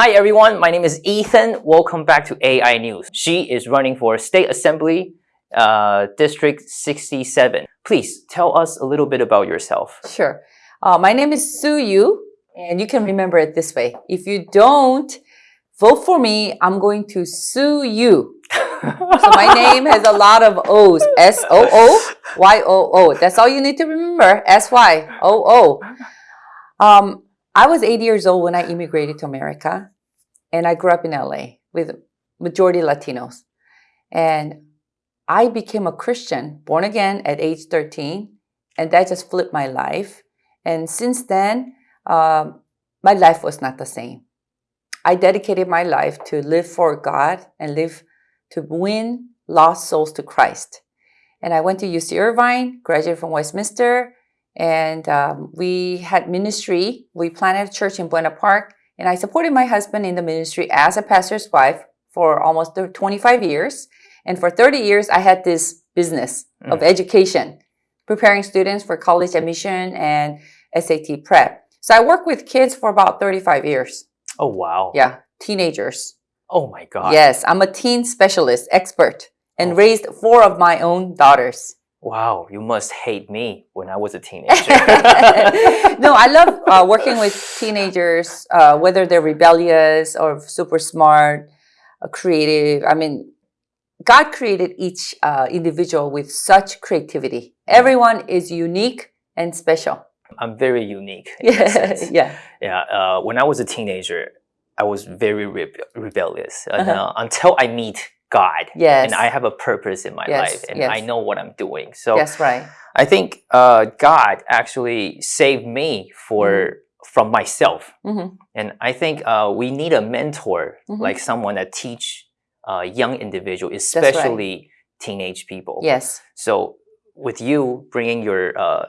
Hi everyone, my name is Ethan. Welcome back to AI News. She is running for State Assembly uh, District 67. Please tell us a little bit about yourself. Sure. Uh, my name is Soo Yoo, and you can remember it this way. If you don't vote for me, I'm going to sue you. so my name has a lot of O's. S-O-O, Y-O-O. That's all you need to remember. S-Y-O-O. Um, I was 80 years old when I immigrated to America, and I grew up in LA with majority Latinos. And I became a Christian, born again at age 13, and that just flipped my life. And since then, um, my life was not the same. I dedicated my life to live for God and live to win lost souls to Christ. And I went to UC Irvine, graduated from Westminster, and um, we had ministry. We planted a church in Buena Park, and I supported my husband in the ministry as a pastor's wife for almost 25 years. And for 30 years, I had this business mm. of education, preparing students for college admission and SAT prep. So I worked with kids for about 35 years. Oh, wow. Yeah, teenagers. Oh my God. Yes, I'm a teen specialist, expert, and oh. raised four of my own daughters. Wow, you must hate me when I was a teenager. no, I love uh, working with teenagers, uh, whether they're rebellious or super smart, uh, creative. I mean, God created each uh, individual with such creativity. Everyone is unique and special. I'm very unique. yeah, yeah. Yeah. Uh, when I was a teenager, I was very re rebellious -huh. until I meet God. Yes. And I have a purpose in my yes. life and yes. I know what I'm doing. So that's right. I think uh, God actually saved me for mm from myself. Mm -hmm. And I think uh, we need a mentor, mm -hmm. like someone that teach uh, young individual, especially right. teenage people. Yes. So with you bringing your uh,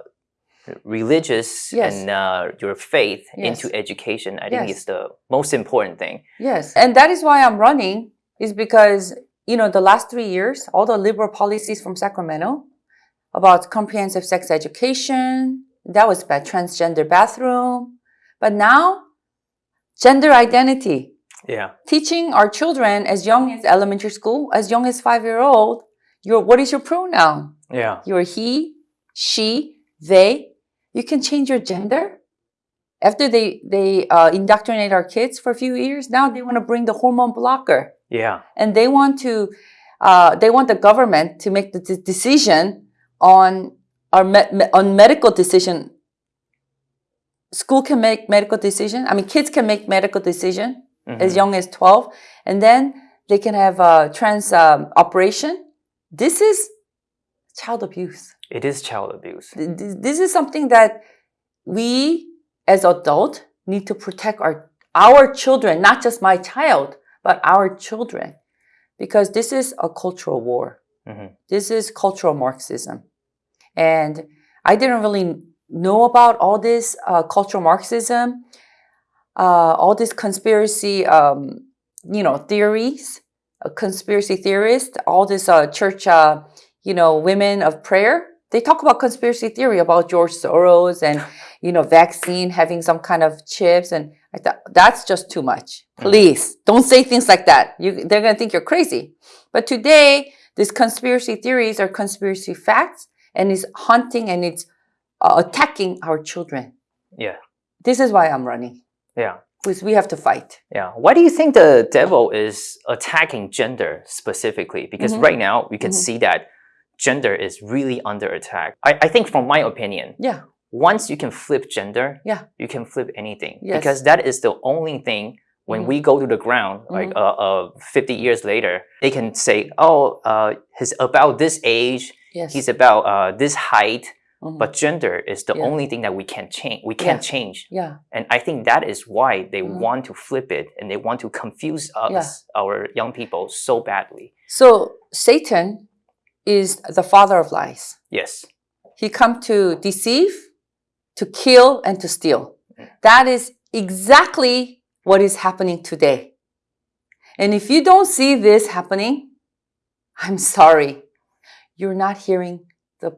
religious yes. and uh, your faith into education, I think is the most important thing. Yes. And that is why I'm running is because you know, the last three years, all the liberal policies from Sacramento about comprehensive sex education, that was bad, transgender bathroom. But now, gender identity. Yeah. Teaching our children as young as elementary school, as young as five-year-old, your what is your pronoun? Yeah. You're he, she, they. You can change your gender. After they, they uh, indoctrinate our kids for a few years, now they want to bring the hormone blocker. Yeah. And they want to, uh, they want the government to make the decision on our me on medical decision. School can make medical decision. I mean, kids can make medical decision mm -hmm. as young as 12. And then they can have a trans um, operation. This is child abuse. It is child abuse. This is something that we as adult need to protect our, our children, not just my child, but our children, because this is a cultural war. Mm -hmm. This is cultural Marxism. And I didn't really know about all this uh, cultural Marxism, uh, all these conspiracy, um, you know, theories, uh, conspiracy theorists, all this uh, church, uh, you know, women of prayer. They talk about conspiracy theory about George Soros and, you know, vaccine having some kind of chips and I thought, that's just too much. Mm. Please, don't say things like that. You, they're going to think you're crazy. But today, these conspiracy theories are conspiracy facts, and it's hunting and it's uh, attacking our children. Yeah. This is why I'm running. Yeah. Because we have to fight. Yeah. Why do you think the devil is attacking gender specifically? Because mm -hmm. right now, we can mm -hmm. see that gender is really under attack. I, I think from my opinion, yeah once you can flip gender, yeah. you can flip anything. Yes. Because that is the only thing when mm -hmm. we go to the ground, mm -hmm. like uh, uh, 50 years later, they can say, oh, uh, he's about this age, yes. he's about uh, this height, mm -hmm. but gender is the yeah. only thing that we can't change. We can't yeah. change. Yeah. And I think that is why they mm-hmm. want to flip it and they want to confuse us, yeah. our young people, so badly. So Satan is the father of lies. Yes. He come to deceive, to kill and to steal. That is exactly what is happening today. And if you don't see this happening, I'm sorry. You're not hearing the,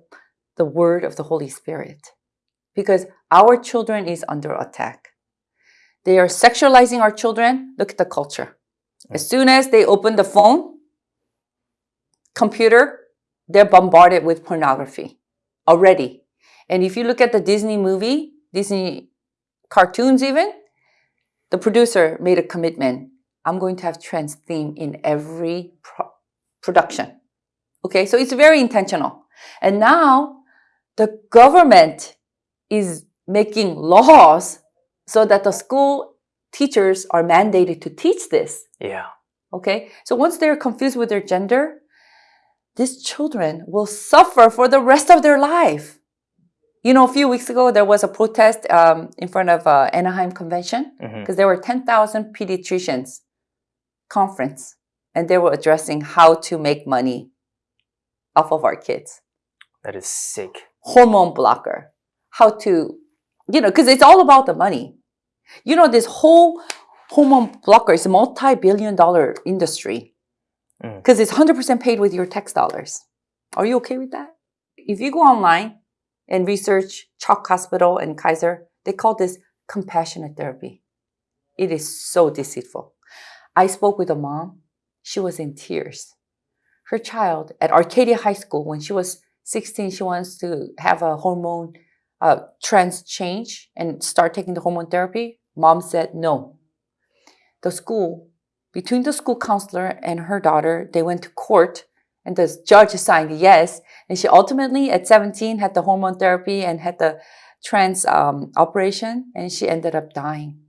the word of the Holy Spirit because our children is under attack. They are sexualizing our children. Look at the culture. Mm. As soon as they open the phone, computer, they're bombarded with pornography already. And if you look at the Disney movie, Disney cartoons even, the producer made a commitment. I'm going to have trans theme in every pro production. Okay, so it's very intentional. And now the government is making laws so that the school teachers are mandated to teach this. Yeah. Okay, so once they're confused with their gender, these children will suffer for the rest of their life. You know, a few weeks ago, there was a protest um, in front of uh, Anaheim Convention because mm -hmm. there were 10,000 pediatricians conference and they were addressing how to make money off of our kids. That is sick. Hormone blocker. How to, you know, because it's all about the money. You know, this whole hormone blocker is a multi-billion dollar industry because mm. it's 100% paid with your tax dollars. Are you okay with that? If you go online and research CHOC Hospital and Kaiser, they call this compassionate therapy. It is so deceitful. I spoke with a mom. She was in tears. Her child at Arcadia High School, when she was 16, she wants to have a hormone uh, trans change and start taking the hormone therapy. Mom said no. The school, between the school counselor and her daughter, they went to court and the judge signed yes. And she ultimately, at 17, had the hormone therapy and had the trans um, operation, and she ended up dying.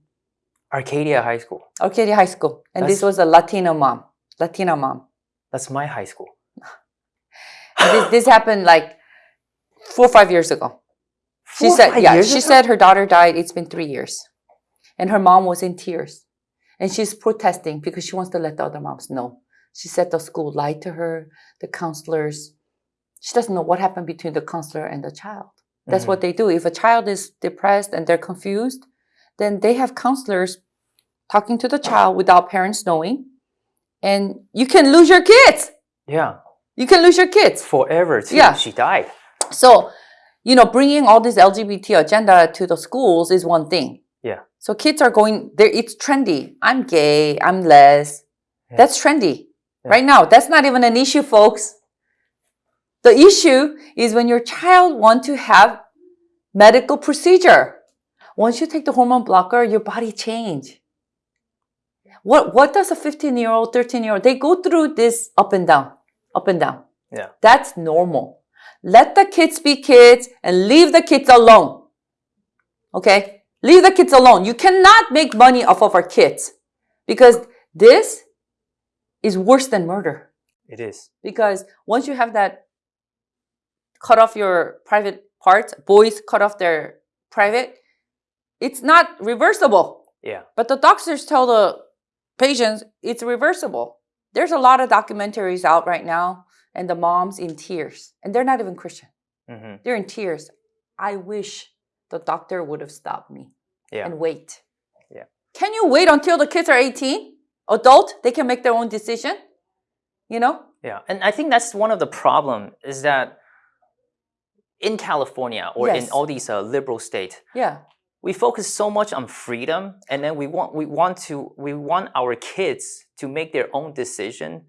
Arcadia High School. Arcadia High School. And that's, this was a Latino mom. Latina mom. That's my high school. this, this happened like four or five years ago. Four, she said, yeah, she ago? said her daughter died. It's been three years. And her mom was in tears. And she's protesting because she wants to let the other moms know. She said the school lied to her, the counselors. She doesn't know what happened between the counselor and the child. That's mm -hmm. what they do. If a child is depressed and they're confused, then they have counselors talking to the child without parents knowing. And you can lose your kids. Yeah. You can lose your kids. Forever too. Yeah. She died. So, you know, bringing all this LGBT agenda to the schools is one thing. Yeah. So kids are going there. It's trendy. I'm gay. I'm les. Yeah. That's trendy yeah. right now. That's not even an issue, folks. The issue is when your child want to have medical procedure. Once you take the hormone blocker, your body change. What, what does a 15 year old, 13 year old, they go through this up and down, up and down. Yeah. That's normal. Let the kids be kids and leave the kids alone. Okay? Leave the kids alone. You cannot make money off of our kids because this is worse than murder. It is. Because once you have that cut off your private parts, boys cut off their private, it's not reversible. Yeah. But the doctors tell the patients it's reversible. There's a lot of documentaries out right now and the moms in tears and they're not even Christian. Mm -hmm. They're in tears. I wish the doctor would have stopped me yeah. and wait. Yeah. Can you wait until the kids are 18? Adult, they can make their own decision, you know? Yeah, and I think that's one of the problem is that in California or yes. in all these uh, liberal states, yeah we focus so much on freedom and then we want we want to we want our kids to make their own decision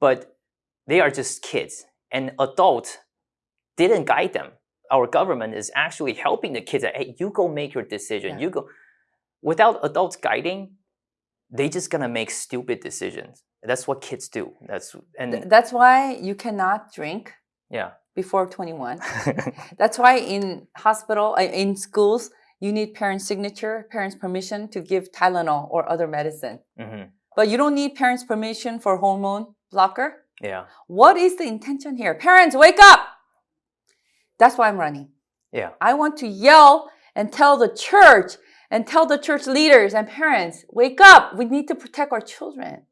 but they are just kids and adult didn't guide them our government is actually helping the kids that hey you go make your decision yeah. you go without adults guiding they just gonna make stupid decisions that's what kids do that's and Th that's why you cannot drink yeah before 21 that's why in hospital uh, in schools you need parents' signature, parents' permission to give Tylenol or other medicine. Mm -hmm. But you don't need parents' permission for hormone blocker. Yeah. What is the intention here? Parents, wake up! That's why I'm running. Yeah. I want to yell and tell the church and tell the church leaders and parents, wake up! We need to protect our children.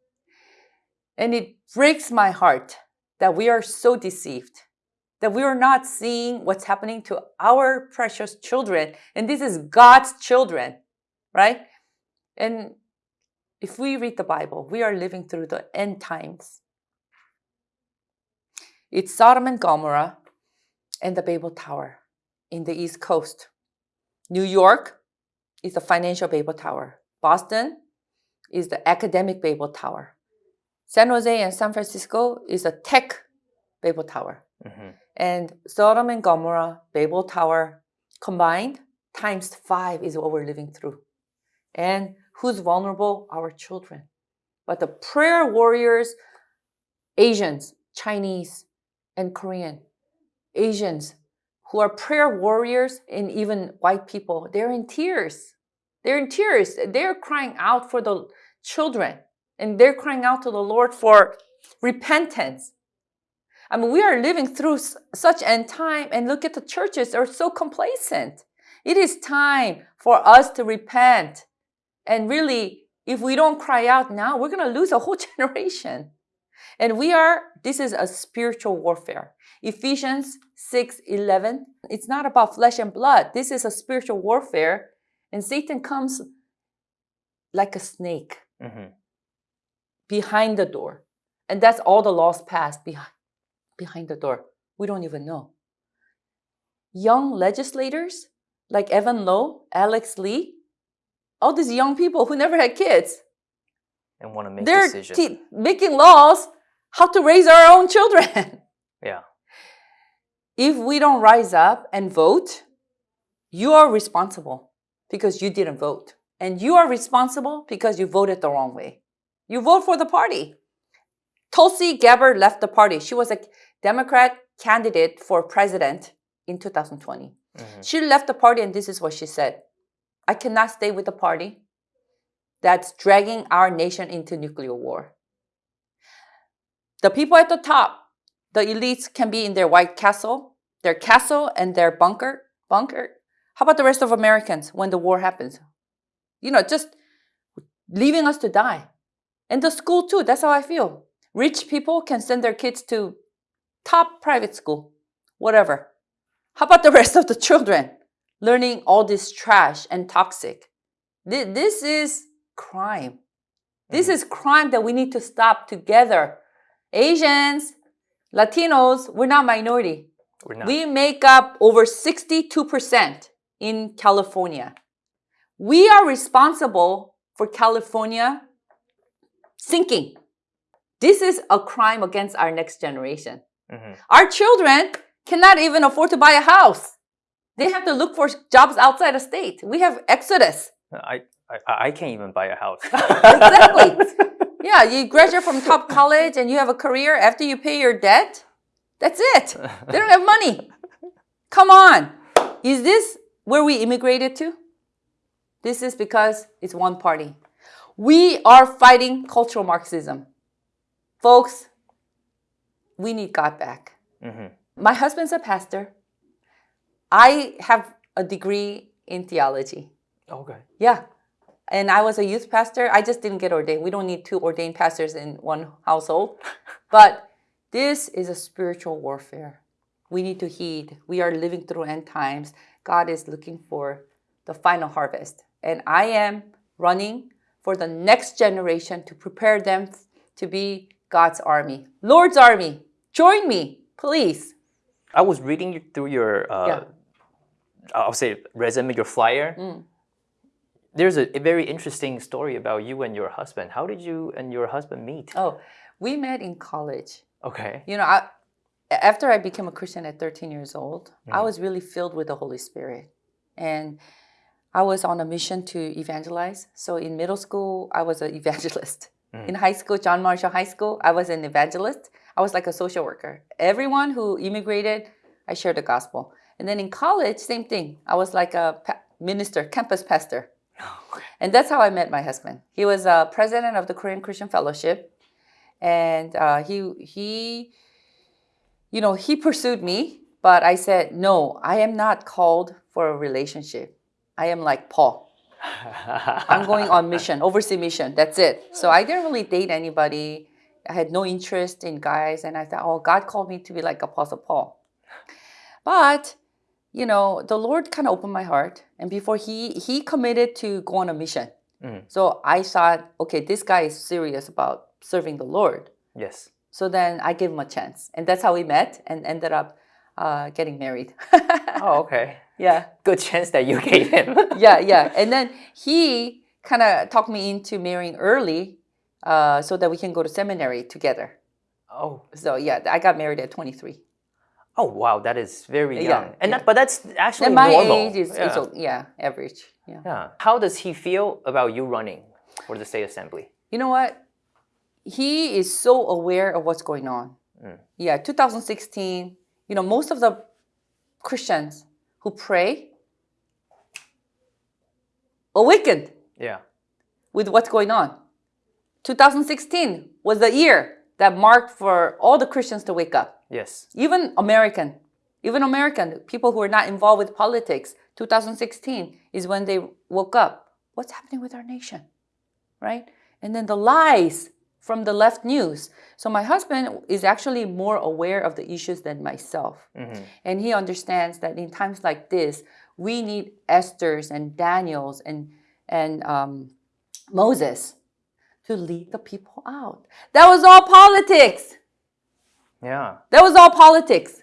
And it breaks my heart that we are so deceived that we are not seeing what's happening to our precious children. And this is God's children, right? And if we read the Bible, we are living through the end times. It's Sodom and Gomorrah and the Babel Tower in the East Coast. New York, is the financial Babel Tower. Boston is the academic Babel Tower. San Jose and San Francisco is a tech Babel Tower. Mm-hmm. And Sodom and Gomorrah, Babel Tower combined times five is what we're living through. And who's vulnerable? Our children. But the prayer warriors, Asians, Chinese, and Korean, Asians who are prayer warriors, and even white people, they're in tears. They're in tears. They're crying out for the children and they're crying out to the Lord for repentance. I mean, we are living through such end time, and look at the churches are so complacent. It is time for us to repent. And really, if we don't cry out now, we're going to lose a whole generation. And we are, this is a spiritual warfare. Ephesians 6 11, it's not about flesh and blood. This is a spiritual warfare. And Satan comes like a snake mm-hmm. behind the door. And that's all the lost past behind, behind the door. We don't even know. Young legislators like Evan Low, Alex Lee, all these young people who never had kids. And want to make They're decisions. T- making laws how to raise our own children. yeah. If we don't rise up and vote, you are responsible because you didn't vote. And you are responsible because you voted the wrong way. You vote for the party. Tulsi Gabbard left the party. She was a Democrat candidate for president in 2020. Mm-hmm. She left the party, and this is what she said I cannot stay with the party that's dragging our nation into nuclear war. The people at the top, the elites, can be in their White Castle, their castle, and their bunker. Bunker. How about the rest of Americans when the war happens? You know, just leaving us to die. And the school too. That's how I feel. Rich people can send their kids to top private school, whatever. How about the rest of the children learning all this trash and toxic? This is crime. This mm-hmm. is crime that we need to stop together. Asians, Latinos, we're not minority. We're not. We make up over 62% in California. We are responsible for California sinking. This is a crime against our next generation. Mm-hmm. Our children cannot even afford to buy a house. They have to look for jobs outside the state. We have exodus. I, I, I can't even buy a house. exactly. Yeah, you graduate from top college and you have a career after you pay your debt. That's it. They don't have money. Come on. Is this where we immigrated to? This is because it's one party. We are fighting cultural Marxism. Folks, we need God back. Mm-hmm. My husband's a pastor. I have a degree in theology. Okay. Yeah. And I was a youth pastor. I just didn't get ordained. We don't need two ordained pastors in one household. but this is a spiritual warfare. We need to heed. We are living through end times. God is looking for the final harvest. And I am running for the next generation to prepare them to be God's army, Lord's army. Join me, please. I was reading through your, uh, yeah. I'll say resume, your flyer. Mm. There's a, a, very interesting story about you and your husband. How did you and your husband meet? Oh, we met in college. Okay. You know, I, after I became a Christian at 13 years old, mm. I was really filled with the Holy Spirit. And I was on a mission to evangelize. So in middle school, I was an evangelist. Mm. In high school, John Marshall High School, I was an evangelist. I was like a social worker. Everyone who immigrated, I shared the gospel. And then in college, same thing. I was like a minister, campus pastor. And that's how I met my husband. He was a president of the Korean Christian Fellowship, and uh, he he, you know, he pursued me, but I said no. I am not called for a relationship. I am like Paul. I'm going on mission, overseas mission. That's it. So I didn't really date anybody. I had no interest in guys, and I thought, oh, God called me to be like Apostle Paul. But you know, the Lord kind of opened my heart, and before he he committed to go on a mission. Mm. So I thought, okay, this guy is serious about serving the Lord. Yes. So then I gave him a chance, and that's how we met, and ended up uh, getting married. oh, okay. Yeah. Good chance that you gave him. yeah, yeah. And then he kind of talked me into marrying early uh, so that we can go to seminary together. Oh. So yeah, I got married at 23. Oh wow, that is very young. Yeah, and yeah. That, but that's actually And my normal. age is, yeah. yeah, average. Yeah. yeah. How does he feel about you running for the state assembly? You know what? He is so aware of what's going on. Mm. Yeah, 2016, you know, most of the Christians who pray awakened Yeah. with what's going on. 2016 was the year that marked for all the Christians to wake up. Yes. Even American, even American people who are not involved with politics, 2016 is when they woke up. What's happening with our nation? Right? And then the lies from the left news. So my husband is actually more aware of the issues than myself. Mhm. And he understands that in times like this, we need Esther's and Daniel's and, and um, Moses to lead the people out. That was all politics. Yeah. That was all politics.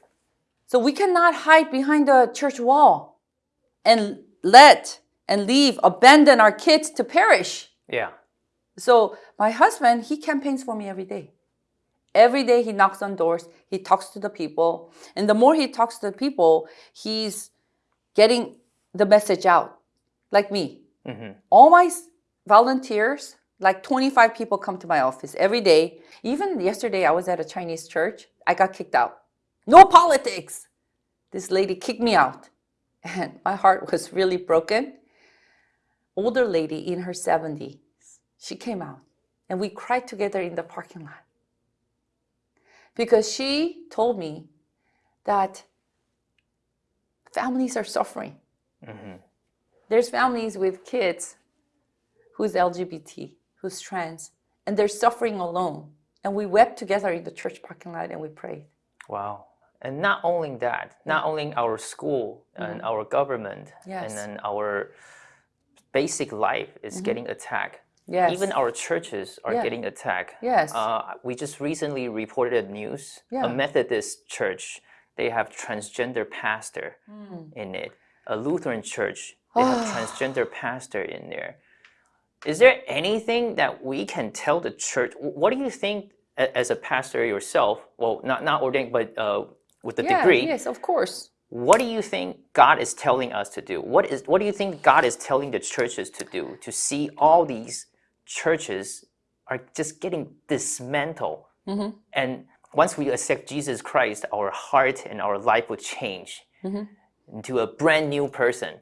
So we cannot hide behind the church wall and let and leave, abandon our kids to perish. Yeah. So my husband, he campaigns for me every day. Every day he knocks on doors, he talks to the people. And the more he talks to the people, he's getting the message out. Like me. hmm All my volunteers, like 25 people come to my office every day. Even yesterday, I was at a Chinese church. I got kicked out. No politics. This lady kicked me out. And my heart was really broken. Older lady in her 70s, she came out and we cried together in the parking lot. Because she told me that families are suffering. hmm There's families with kids who's LGBT, who's trans, and they're suffering alone. And we wept together in the church parking lot and we prayed. Wow. And not only that, not only our school and our government. Yes. And then our basic life is getting attacked. Yes. Even our churches are Yeah. getting attacked. Yes. Uh, we just recently reported news. Yeah. A Methodist church, they have transgender pastor Hmm. in it. A Lutheran church, they have transgender pastor in there. Is there anything that we can tell the church? What do you think as a pastor yourself? Well, not not ordained, but uh, with the yeah, degree. Yes, of course. What do you think God is telling us to do? What is what do you think God is telling the churches to do to see all these churches are just getting dismantled? Mm-hmm. And once we accept Jesus Christ, our heart and our life will change Mm-hmm. into a brand new person.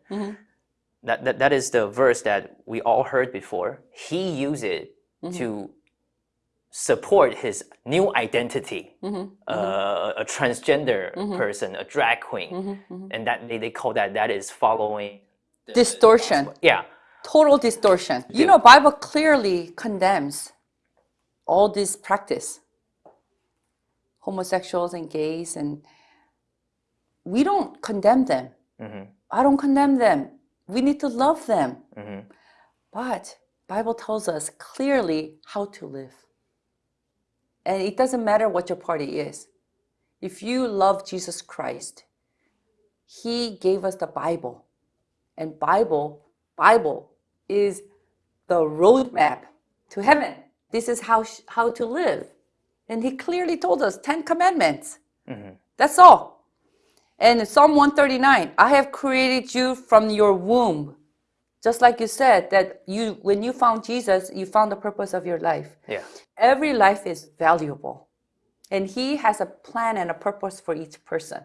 That, that, that is the verse that we all heard before. He used it Mm-hmm. to support his new identity, Mm-hmm. uh, a transgender person, a drag queen, Mm-hmm. and that they, they call that that is following. Distortion. Yeah, Total distortion. You know, Bible clearly condemns all this practice. Homosexuals and gays and we don't condemn them. I don't condemn them. We need to love them. Mhm. But Bible tells us clearly how to live. And it doesn't matter what your party is. If you love Jesus Christ, he gave us the Bible. And Bible, Bible is the roadmap to heaven. This is how how to live. And he clearly told us 10 commandments. That's all. And Psalm 139, I have created you from your womb. Just like you said that you when you found Jesus, you found the purpose of your life. yeah, Every life is valuable. And he has a plan and a purpose for each person.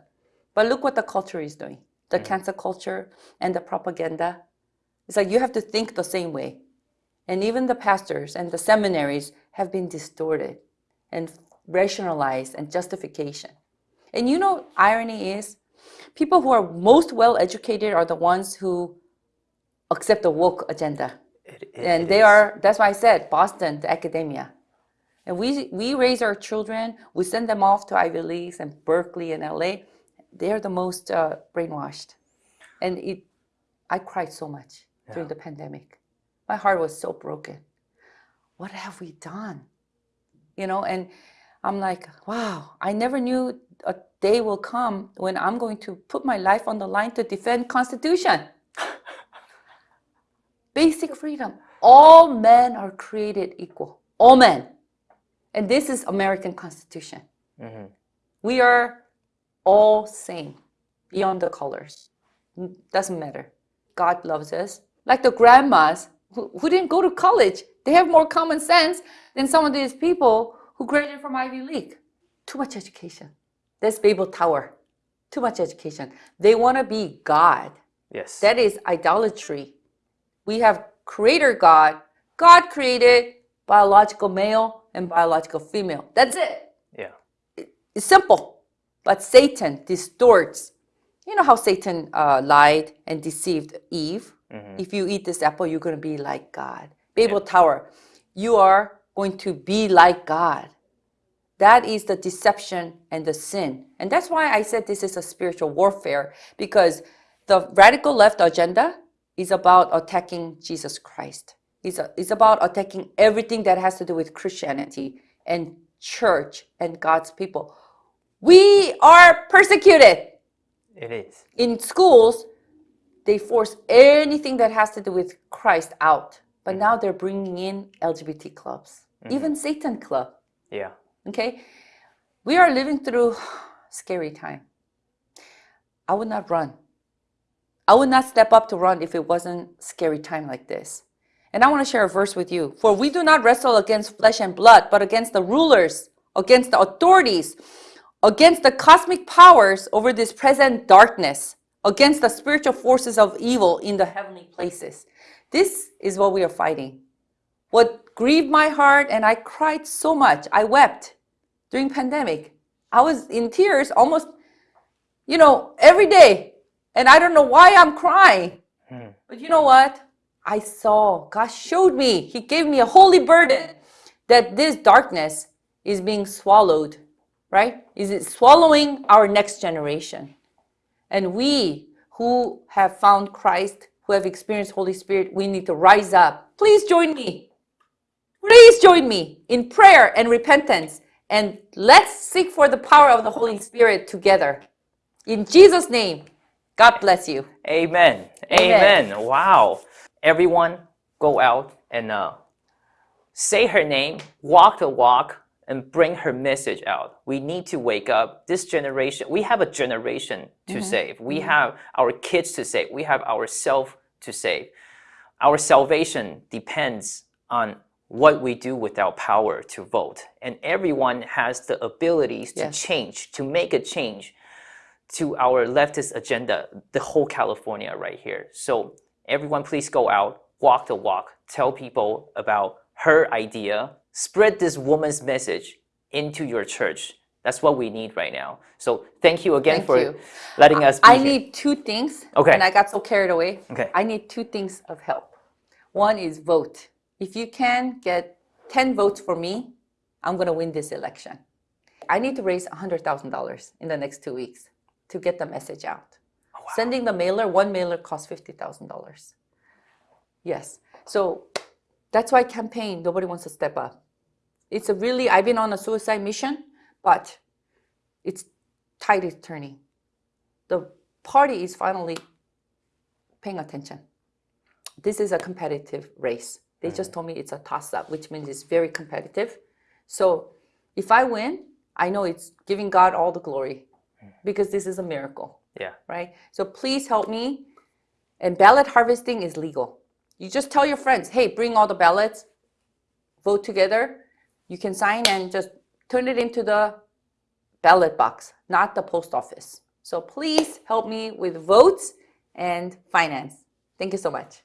But look what the culture is doing. The mm. cancer culture and the propaganda. It's like you have to think the same way. And even the pastors and the seminaries have been distorted and rationalized and justification. And you know, irony is people who are most well educated are the ones who accept the woke agenda. It- it- and they are, that's why I said Boston, the academia. And we, we raise our children, we send them off to Ivy Leagues and Berkeley and LA. They're the most uh, brainwashed. And it, I cried so much during the pandemic. My heart was so broken. What have we done? You know, and I'm like, wow, I never knew a day will come when I'm going to put my life on the line to defend Constitution. Basic freedom. All men are created equal. All men. And this is American Constitution. Mm-hmm. We are all same beyond the colors. Doesn't matter. God loves us. Like the grandmas who, who didn't go to college. They have more common sense than some of these people who graduated from Ivy League. Too much education. That's Babel Tower. Too much education. They want to be God. Yes. That is idolatry. We have creator God. God created biological male and biological female. That's it. Yeah. It's simple. But Satan distorts. You know how Satan uh, lied and deceived Eve? Mm-hmm. If you eat this apple, you're going to be like God. Babel yeah. Tower, you are going to be like God. That is the deception and the sin. And that's why I said this is a spiritual warfare because the radical left agenda is about attacking Jesus Christ. It's, a, it's about attacking everything that has to do with Christianity and church and God's people. We are persecuted. It is. In schools, they force anything that has to do with Christ out. But mm-hmm. now they're bringing in LGBT clubs, mm-hmm. even Satan club. Yeah. Okay? We are living through scary time. I would not run. I would not step up to run if it wasn't scary time like this. And I want to share a verse with you. For we do not wrestle against flesh and blood, but against the rulers, against the authorities, against the cosmic powers over this present darkness, against the spiritual forces of evil in the heavenly places. This is what we are fighting. What grieved my heart and I cried so much. I wept during pandemic. I was in tears almost, you know, every day. And I don't know why I'm crying. Hmm. But you know what? I saw, God showed me, He gave me a holy burden that this darkness is being swallowed, right? Is it swallowing our next generation? And we who have found Christ, who have experienced Holy Spirit, we need to rise up. Please join me. Please join me in prayer and repentance and let's seek for the power of the Holy Spirit together. In Jesus' name, God bless you. Amen. Amen. Amen. Wow. Everyone, go out and uh, say her name, walk the walk, and bring her message out. We need to wake up. This generation, we have a generation to mm -hmm. save. We mm -hmm. have our kids to save. We have ourselves to save. Our salvation depends on what we do with our power to vote. And everyone has the abilities to yes. change, to make a change to our leftist agenda, the whole California right here. So everyone please go out, walk the walk, tell people about her idea, spread this woman's message into your church. That's what we need right now. So thank you again thank for you. letting us I here. need two things. Okay. And I got so carried away. Okay. I need two things of help. One is vote. If you can get 10 votes for me, I'm going to win this election. I need to raise $100,000 in the next two weeks to get the message out. Oh, wow. Sending the mailer, one mailer costs $50,000. Yes. So that's why campaign, nobody wants to step up. It's a really, I've been on a suicide mission, but it's tide is turning. The party is finally paying attention. This is a competitive race. They just told me it's a toss up, which means it's very competitive. So if I win, I know it's giving God all the glory mm-hmm. because this is a miracle. Yeah. Right? So please help me. And ballot harvesting is legal. You just tell your friends, hey, bring all the ballots, vote together. You can sign and just turn it into the ballot box, not the post office. So please help me with votes and finance. Thank you so much.